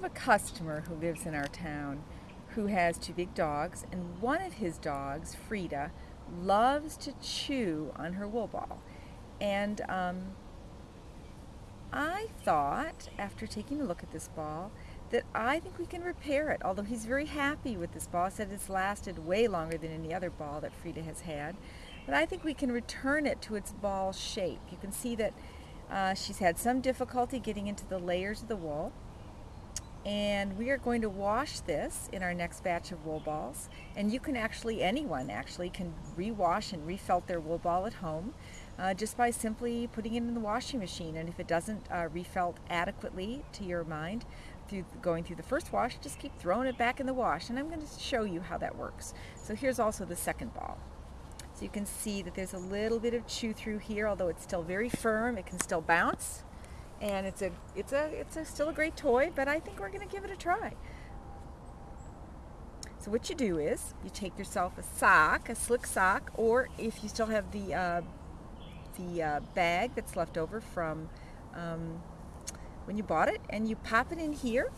have a customer who lives in our town who has two big dogs, and one of his dogs, Frida, loves to chew on her wool ball. And um, I thought, after taking a look at this ball, that I think we can repair it. Although he's very happy with this ball, said it's lasted way longer than any other ball that Frida has had. But I think we can return it to its ball shape. You can see that uh, she's had some difficulty getting into the layers of the wool. And we are going to wash this in our next batch of wool balls. And you can actually, anyone actually, can rewash and refelt their wool ball at home uh, just by simply putting it in the washing machine. And if it doesn't uh, refelt adequately to your mind, through going through the first wash, just keep throwing it back in the wash. And I'm going to show you how that works. So here's also the second ball. So you can see that there's a little bit of chew through here, although it's still very firm, it can still bounce. And it's a, it's a, it's a, still a great toy, but I think we're going to give it a try. So what you do is you take yourself a sock, a slick sock, or if you still have the uh, the uh, bag that's left over from um, when you bought it, and you pop it in here,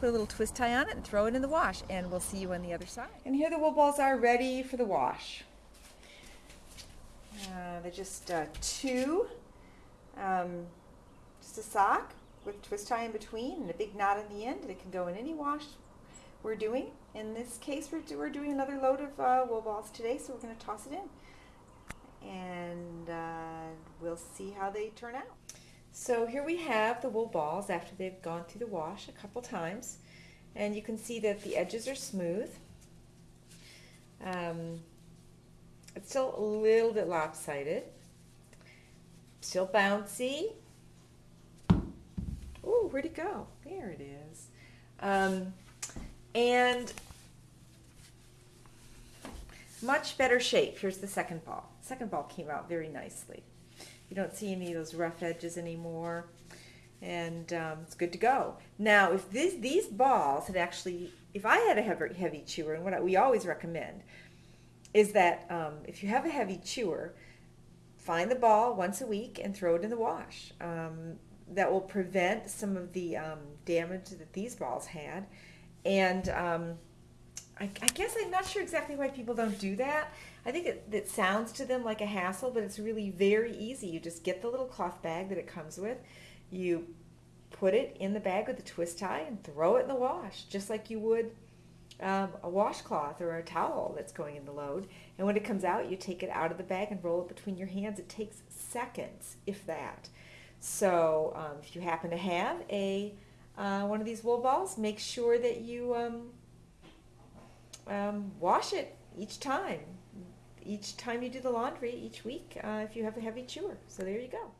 put a little twist tie on it, and throw it in the wash, and we'll see you on the other side. And here the wool balls are ready for the wash. Uh, they're just uh, two, um, just a sock with twist tie in between and a big knot in the end. It can go in any wash we're doing. In this case, we're, we're doing another load of uh, wool balls today, so we're going to toss it in. And uh, we'll see how they turn out. So here we have the wool balls after they've gone through the wash a couple times. And you can see that the edges are smooth. Um, it's still a little bit lopsided. Still bouncy. Ooh, where'd it go? There it is. Um, and much better shape. Here's the second ball. Second ball came out very nicely. You don't see any of those rough edges anymore. And um, it's good to go. Now, if this, these balls had actually, if I had a heavy, heavy chewer, and what I, we always recommend, is that um, if you have a heavy chewer, find the ball once a week and throw it in the wash. Um, that will prevent some of the um, damage that these balls had. And um, I, I, guess I'm not sure exactly why people don't do that. I think it, it sounds to them like a hassle, but it's really very easy. You just get the little cloth bag that it comes with. You put it in the bag with a twist tie and throw it in the wash, just like you would um, a washcloth or a towel that's going in the load. And when it comes out, you take it out of the bag and roll it between your hands. It takes seconds, if that. So um, if you happen to have a uh, one of these wool balls, make sure that you um, um wash it each time. Each time you do the laundry, each week, uh, if you have a heavy chewer. So there you go.